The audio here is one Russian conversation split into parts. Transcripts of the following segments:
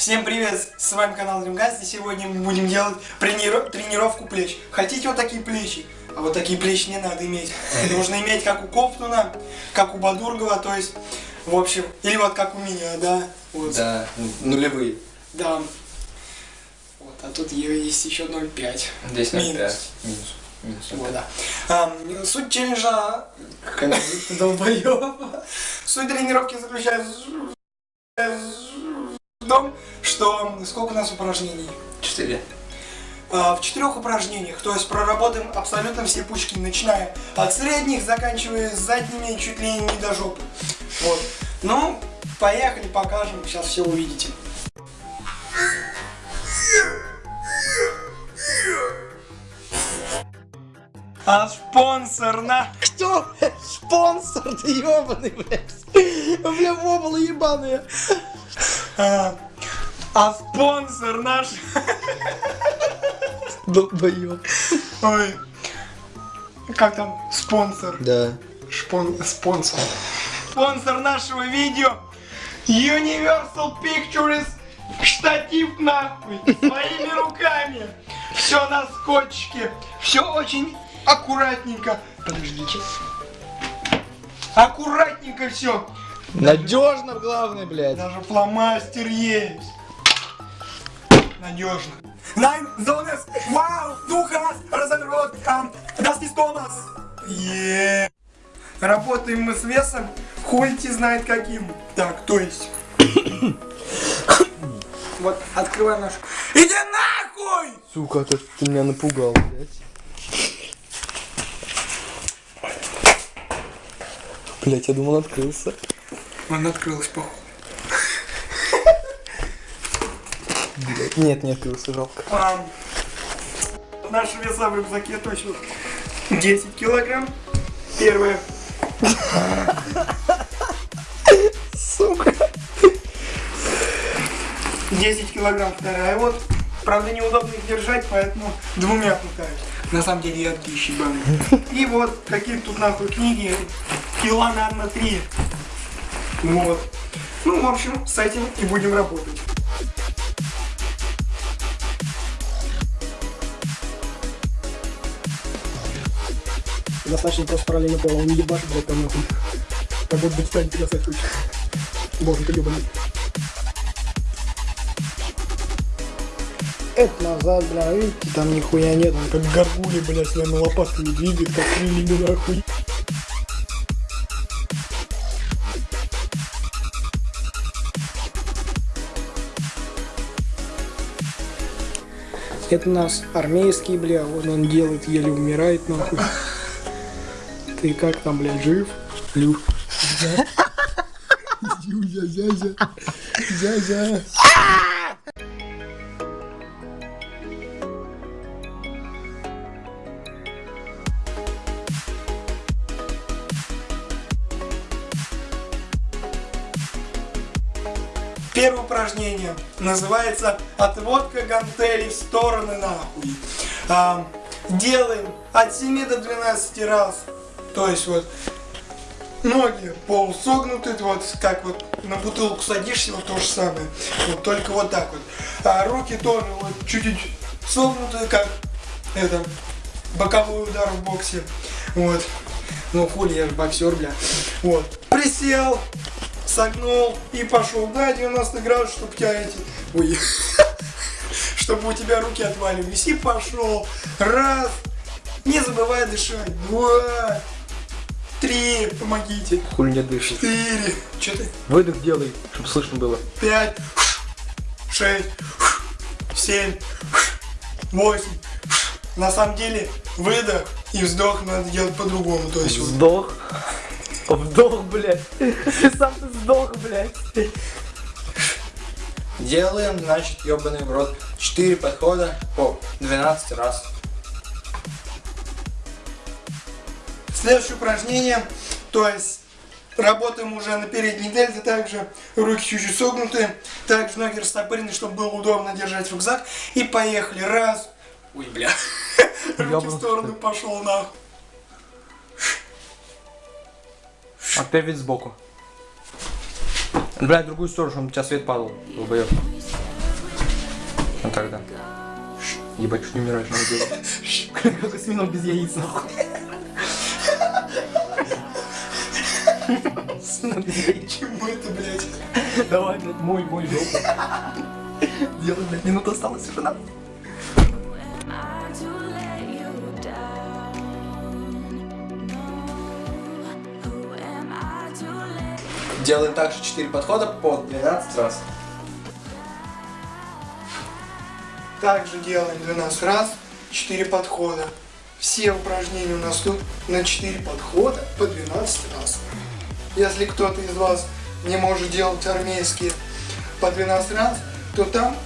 Всем привет, с вами канал Дримгаз, и сегодня мы будем делать трениров... тренировку плеч. Хотите вот такие плечи? А вот такие плечи не надо иметь. Нужно иметь как у Кофтуна, как у Бадургова, то есть, в общем, или вот как у меня, да? Вот. Да, нулевые. Да. Вот, а тут есть еще 0,5. Здесь 0,5. Минус. Минус. Минус. Вот, да. А, суть челленджа... Долбоёба. Суть тренировки заключается том, что сколько у нас упражнений? Четыре. А, в четырех упражнениях, то есть проработаем абсолютно все пучки, начиная от средних, заканчивая задними, чуть ли не до жопы. Вот. Ну, поехали, покажем, сейчас все увидите. А спонсор на... Кто? Спонсор, ты ебаный, блядь. Бля, вобла ебаные. А, спонсор наш... Долбоёб. Ой. Как там? Спонсор. Да. Шпон... Спонсор. Спонсор нашего видео Universal Pictures штатив нахуй своими руками. Все на скотчике. Все очень аккуратненько. Подождите. Аккуратненько все. Надежно, главное, блядь. Даже фломастер есть. Надежно. Nein, Зонес, вау, Духас, разорвет, das ist Thomas. Е. Работаем мы с весом, хульти знает каким. Так, то есть. вот, открываем наш. Иди нахуй! Сука, ты, ты меня напугал, блядь. Блять, я думал, открылся. Он открылся, походу. Блять, нет, не открылся, жалко. А, наши веса в рюкзаке точно 10 килограмм. Первое. Сука. 10 килограмм вторая. Вот, правда, неудобно их держать, поэтому двумя пытаюсь. На самом деле я тысячи ебаный. И вот, какие тут нахуй книги. Кила, наверное, три. Вот. Ну, в общем, с этим и будем работать. Достаточно просто параллельно пола, он не ебашит, блядь, там нахуй. Как будто бы станет тебя хочет. Боже, ты ебаный. Это назад, бля, видите, там нихуя нет, он как горгули, блядь, своими лопатками двигает, как крыльями, нахуй. Это у нас армейский, бля, вот он делает, еле умирает, нахуй. Ты как там, блядь, жив? Лю. Зюзя, зязя. Зязя. Первое упражнение называется отводка гантелей в стороны нахуй. А, делаем от 7 до 12 раз. То есть вот ноги полусогнуты, вот как вот на бутылку садишься, вот то же самое. Вот только вот так вот. А руки тоже вот чуть-чуть согнутые, как это, боковой удар в боксе. Вот. Ну хули, я же боксер, бля. Вот. Присел, согнул и пошел. Да, 90 градусов, чтобы тебя эти... Ой. Чтобы у тебя руки отваливались. И пошел. Раз. Не забывай дышать. Два. Три. Помогите. Хуй не дышит. Четыре. Че ты? Выдох делай, чтобы слышно было. Пять. Шесть. Семь. Восемь. На самом деле, выдох и вздох надо делать по-другому. То есть вот Вдох. Вдох, блядь. Сам ты сдох, блядь. Делаем, значит, ебаный в рот. 4 подхода по 12 раз. Следующее упражнение, то есть работаем уже на передней дельте, также руки чуть-чуть согнуты, также ноги растопырены, чтобы было удобно держать рюкзак. И поехали. Раз. Ой, бля. Руки в сторону пошел нахуй. Опять ведь сбоку. Блядь, в другую сторону, чтобы у тебя свет падал. Долбоёб. Ну тогда. Ебать, что не умираешь, надо делать. Как осьминог без яиц, нахуй. Яиц. Чему это, блядь? Давай, блядь, мой, мой жопу. Делай, блядь, минута осталась уже, надо. Делаем также 4 подхода по 12 раз. Также делаем 12 раз, 4 подхода. Все упражнения у нас тут на 4 подхода по 12 раз. Если кто-то из вас не может делать армейские по 12 раз, то там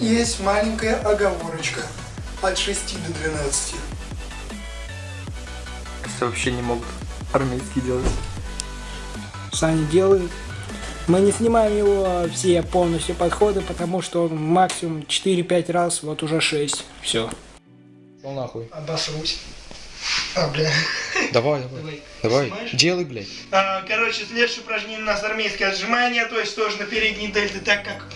есть маленькая оговорочка от 6 до 12. Вообще не могут армейские делать. Саня делает. Мы не снимаем его все полностью подходы, потому что он максимум 4-5 раз, вот уже 6. Все. Ну нахуй. Обосрусь. А, бля. Давай, давай. Давай. Давай, Снимаешь? делай, блядь. А, Короче, следующее упражнение у нас армейское отжимание, то есть тоже на передние дельты, так как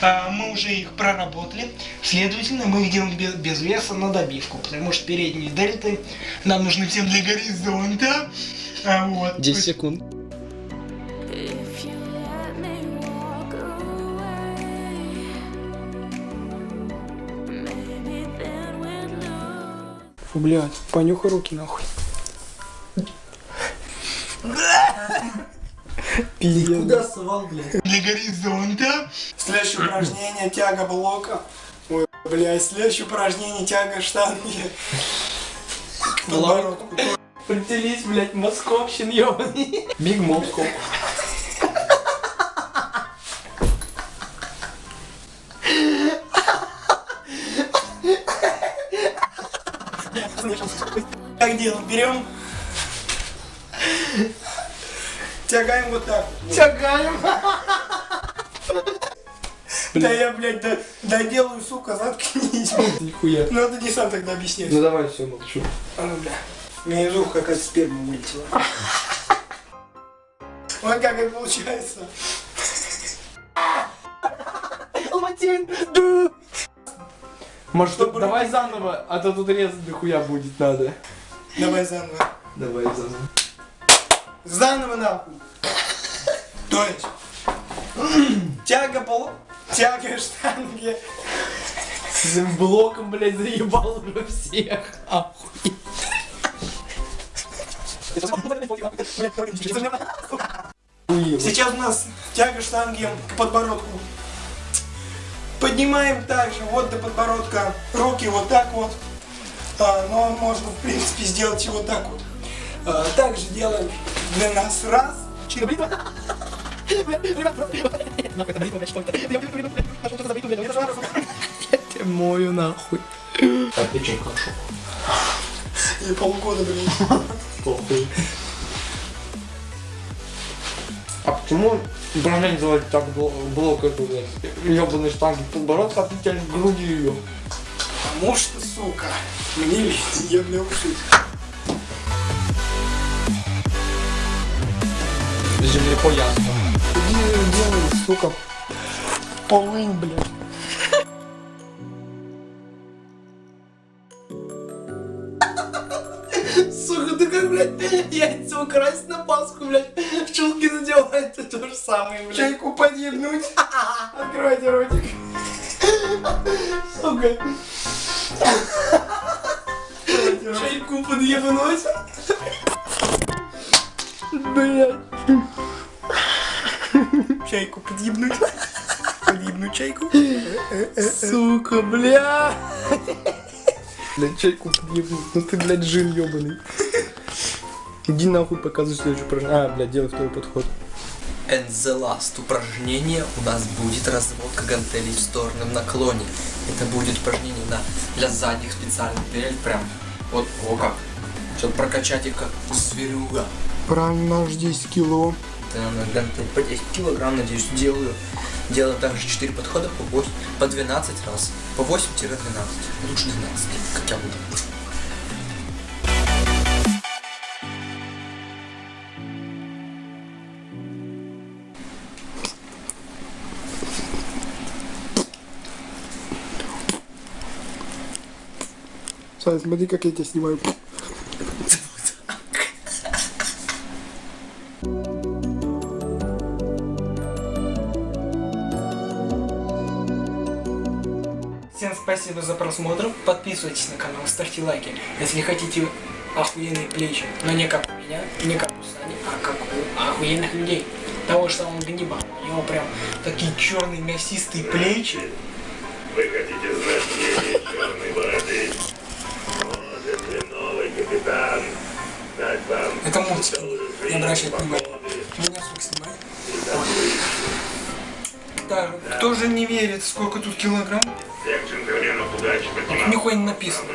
а, мы уже их проработали. Следовательно, мы их делаем без, без веса на добивку, потому что передние дельты нам нужны всем для горизонта. А, вот. 10 секунд. Фу, блядь, понюхай руки нахуй. Пиздец. совал, блядь? Для горизонта. Следующее упражнение тяга блока. Ой, блядь, следующее упражнение тяга штанги. Подбородку. Прицелись, блядь, московщин, ёбаный. Биг Москов. Как делаем? Берем. Тягаем вот так. Тягаем. Да я, блядь, да, доделаю, сука, заткнись. Нихуя. Ну это не сам тогда объясняешь. Ну давай, все, молчу. А ну, бля. Мне из уха какая-то сперма вылетела. Вот как это получается. Может, Чтобы давай заново, а то тут резать дохуя будет надо. Давай заново. Давай заново. Заново нахуй. То есть, тяга пол... Тяга штанги. С блоком, блядь, заебал уже всех. Ахуй. Сейчас у нас тяга штанги к подбородку. Поднимаем также вот до подбородка руки вот так вот. А, но можно в принципе сделать и вот так вот. А, также делаем для нас раз. Ты мою нахуй. Так, ты че, как шо? И полгода, блин. Похуй. А почему упражнение называют так бл- блок эту, блядь, ебаной штанги а тянешь к груди ее? Потому что, сука, мне видно, я бля ушить. Землеко ясно. Делай, сука, полынь, блядь. Сука, ты как, блядь, яйца украсть на Пасху, блядь, в чулки надевать, это то же самое, блядь. Чайку подъебнуть. Откройте ротик. Сука, чайку подъебнуть. Блядь. Чайку подъебнуть. Подъебнуть чайку. Сука, бля. Блядь, чайку подъебнуть. Ну ты, блядь, жил ебаный. Иди нахуй показывай следующее упражнение. А, блядь, делай второй подход. And the last упражнение у нас будет разводка гантелей в стороном наклоне. Это будет упражнение на, для задних специальных дельт, прям вот, о как. Чтобы прокачать их как зверюга. Правильно, наш 10 кило. Это на гантель по 10 килограмм, надеюсь, делаю. Делаем также 4 подхода по, 8, по 12 раз. По 8-12. Лучше 12, как я буду. Смотри, как я тебя снимаю. Спасибо за просмотр. Подписывайтесь на канал, ставьте лайки. Если хотите охуенные плечи, но не как у меня, не как у Сани, а как у охуенных людей. Того, что он гнибал. У него прям такие черные мясистые плечи. Вы хотите знать мнение черной бороды? Может ли новый капитан дать вам Это мультик. Не обращайте внимания. Меня сука снимает. Так, кто же не верит, сколько тут килограмм? Нихуя не написано.